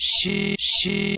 she she